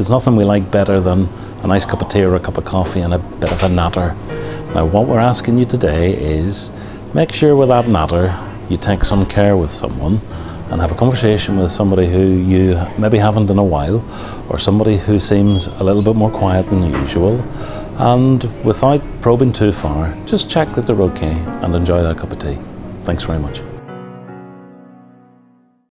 There's nothing we like better than a nice cup of tea or a cup of coffee and a bit of a natter. Now what we're asking you today is make sure with that natter you take some care with someone and have a conversation with somebody who you maybe haven't in a while or somebody who seems a little bit more quiet than usual and without probing too far just check that they're okay and enjoy that cup of tea. Thanks very much.